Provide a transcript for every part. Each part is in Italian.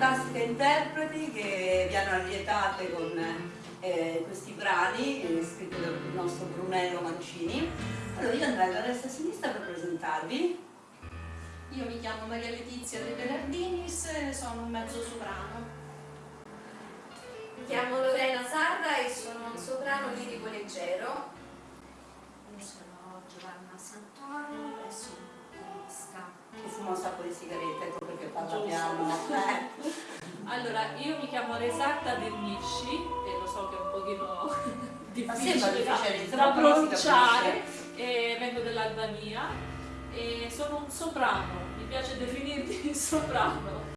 fantastiche interpreti che vi hanno allietate con eh, questi brani eh, scritti dal nostro Brunello Mancini. Allora io andrei da destra a sinistra per presentarvi. Io mi chiamo Maria Letizia De Bernardinis e sono un mezzo soprano. Mi chiamo Lorena Sarra e sono un soprano lirico leggero. Io sono Giovanna Santoro e sono pianista. Che fuma un sacco di sigarette, ecco perché parla piano. Allora, io mi chiamo Resatta Dernisci e lo so che è un pochino difficile da, da pronunciare, e vengo dall'Albania e sono un soprano, mi piace definirmi soprano.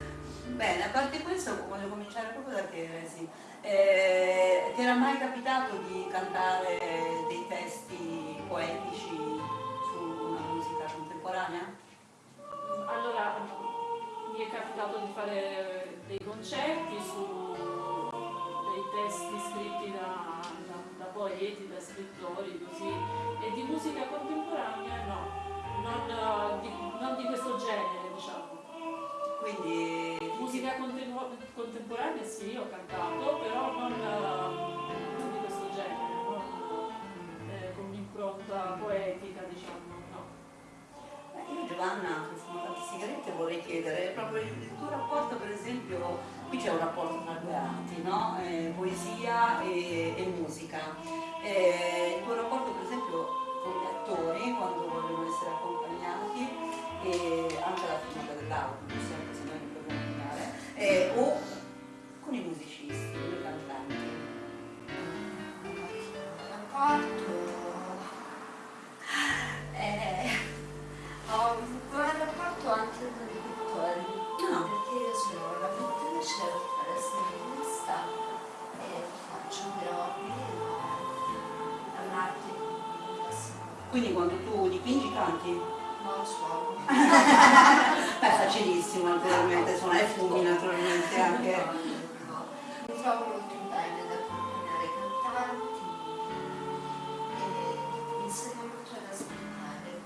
Bene, a parte questo voglio cominciare proprio da te, Resi. Eh, ti era mai capitato di cantare dei testi poetici contemporanea? Allora, mi è capitato di fare dei concerti su dei testi scritti da, da, da poeti, da scrittori, così, e di musica contemporanea no, non di, non di questo genere, diciamo. Quindi Musica contemporanea sì, ho cantato, però non, non di questo genere, non eh, con un'impronta poetica, diciamo. Giovanna, che fumo tante sigarette, vorrei chiedere proprio il, tuo rapporto, per esempio, qui c'è un rapporto tra due arti, no? Eh, poesia e, e musica. Eh, il tuo rapporto, per esempio, con gli attori, quando vogliono essere accompagnati, e anche la filmata dell'auto, sempre se noi Quindi quando tu dipingi canti? non suono Beh, è facilissimo naturalmente, suona e fumi naturalmente anche. No, mi trovo molto bene ad accompagnare i cantanti e mi insegna molto ad ascoltare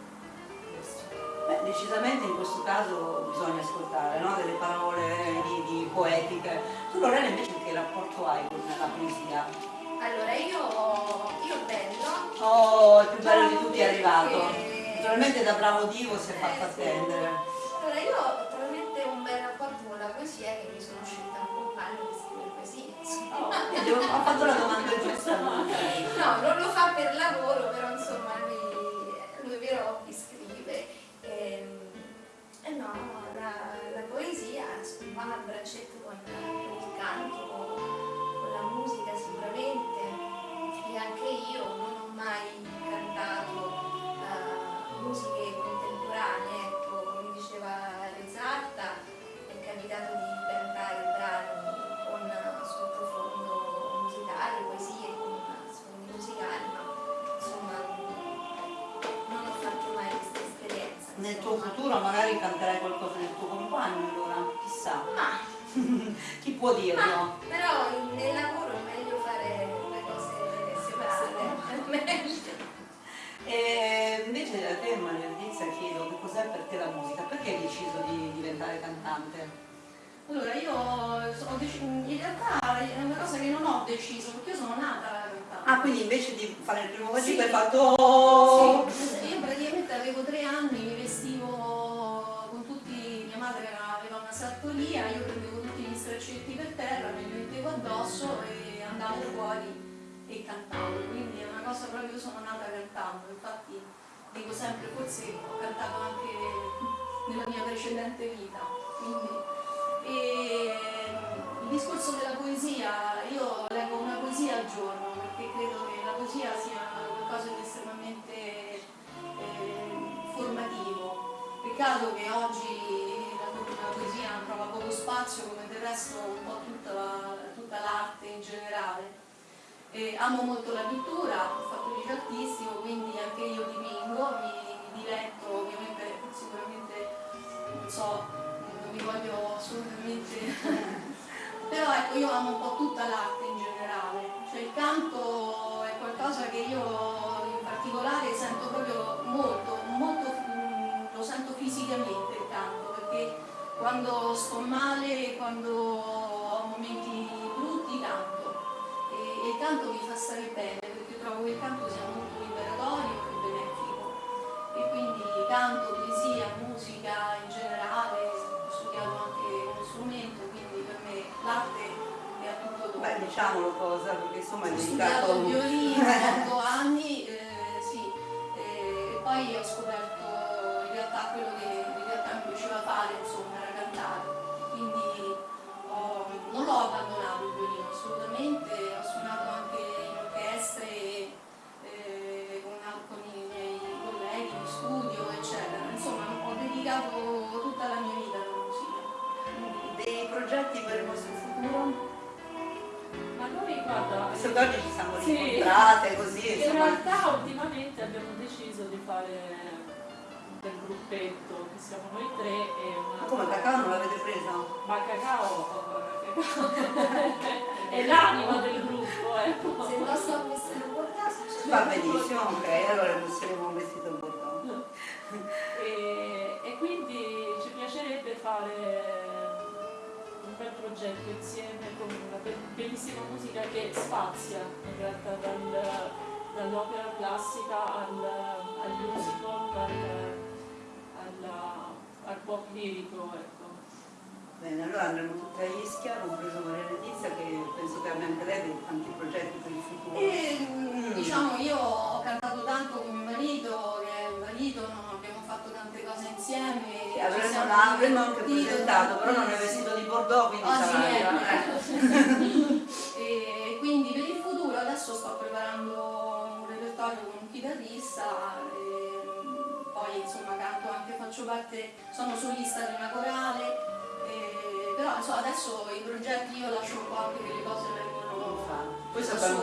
questo. Beh, decisamente in questo caso bisogna ascoltare no? delle parole di, di poetiche. Tu Lorena invece che rapporto hai con la poesia? Allora io, io bello Oh, il più bello di tutti è arrivato. Perché- Naturalmente da bravo Divo si è fatto Eh, sì. attendere. Allora io ho talmente un bel rapporto con la poesia che mi sono scelta un compagno che scrive poesie. insomma. Oh, ho fatto la domanda magari canterai qualcosa del tuo compagno allora, chissà. Ma, Chi può dirlo? ma però nel lavoro è meglio fare le cose separate, meglio. E invece da te Maria Letizia chiedo che cos'è per te la musica, perché hai deciso di diventare cantante? Allora, io ho in realtà è una cosa che non ho deciso, perché io sono nata cantante. Ah, quindi invece di fare il primo Sì. vagico hai fatto... Sì, andavo fuori e cantavo, quindi è una cosa proprio, io sono nata cantando, infatti dico sempre, forse ho cantato anche nella mia precedente vita. Quindi, e il discorso della poesia, io leggo una poesia al giorno perché credo che la poesia sia qualcosa di estremamente eh, formativo. Peccato che oggi la, la poesia trova poco spazio come del resto un po' tutta, la- tutta l'arte in generale. E amo molto la pittura, ho fatto il artistico, quindi anche io dipingo, mi, mi diletto, ovviamente sicuramente non so, non mi voglio assolutamente però ecco io amo un po' tutta l'arte in generale, cioè il canto è qualcosa che io in particolare sento proprio molto, molto mm, lo sento fisicamente il canto, perché quando sto male, quando ho momenti canto. E, e il canto mi fa stare bene, perché trovo che il canto sia molto liberatorio e benefico. E quindi canto, poesia, musica in generale, ho studiato anche uno strumento, quindi per me l'arte è a tutto. Beh, diciamolo cosa, perché insomma è Ho dedicato... studiato il violino otto anni, eh, sì, e poi ho scoperto in realtà quello che in realtà mi piaceva fare, insomma, era cantare. Quindi dedicato tutta la mia vita alla musica. Dei progetti per il vostro futuro? Ma noi guarda, che oggi ci siamo Sì. incontrate così, in insomma... realtà ultimamente abbiamo deciso di fare del gruppetto, che siamo noi tre e una... Ma come cacao non l'avete presa? Ma Cacao, Cacao è l'anima del gruppo, ecco. Se il nostro vestito bordato Va benissimo, ok, allora metteremo un vestito bordeaux. E, e quindi ci piacerebbe fare un bel progetto insieme con una be- bellissima musica che spazia in realtà dal- dall'opera classica al, al musical, al, alla- al pop lirico. Ecco. Bene, allora andremo tutti a Ischia, compreso Maria Letizia, che penso che abbia anche lei dei tanti progetti per il futuro. E mm, diciamo io ho cantato tanto con mio marito, che è un marito, no? Tante cose insieme. Sì, ci avremmo, siamo l'avremmo anche presentato, però non è vestito di Bordeaux, quindi sì, sarà... ecco. e quindi per il futuro adesso sto preparando un repertorio con un chitarrista, e, poi insomma canto anche, faccio parte, sono solista di una corale, e, però insomma, adesso i progetti io lascio un po' anche che le cose vengono Questo è un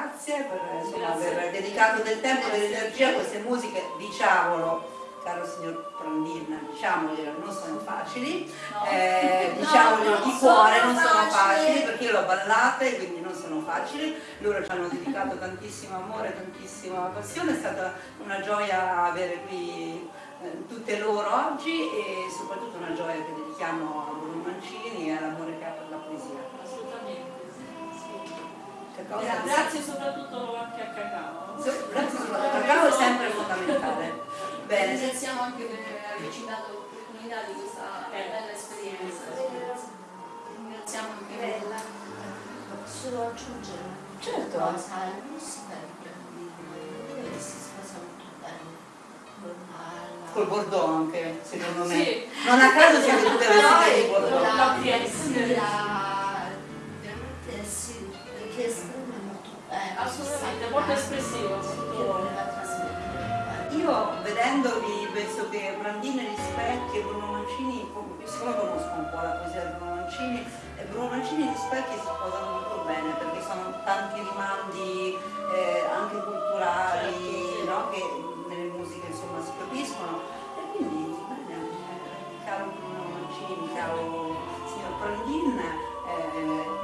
grazie per insomma, aver dedicato del tempo e dell'energia a queste musiche, diciamolo, caro signor Prandina, diciamoglielo, non sono facili, No. eh, No, diciamoglielo non di cuore, non sono facili. perché io l'ho ballate, quindi non sono facili, loro ci hanno dedicato tantissimo amore, tantissima passione, è stata una gioia avere qui eh, tutte loro oggi e soprattutto una gioia che dedichiamo a Bruno Mancini e all'amore che ha per la poesia. Cosa? Gra- Grazie soprattutto anche a Cacao. So- Grazie sul cacao è sempre fondamentale. Bene, Ringraziamo anche per averci dato l'opportunità di questa bella esperienza. Ringraziamo anche bella. Posso aggiungere Certo. cosa? Di Brandini che si sposa molto bene col Bordeaux anche, secondo me. Sì. Non a caso siete tutte vestite di Con Bordeaux. Molto espressivo. Io vedendovi penso che Brandina Rispecchi e Bruno Mancini, siccome conosco un po' la poesia di Bruno Mancini, e Bruno Mancini e Rispecchi si sposano molto bene perché sono tanti rimandi eh, anche culturali Certo, no? che nelle musiche insomma si capiscono. E quindi bene, eh, caro Bruno Mancini, caro signor Brandin, eh,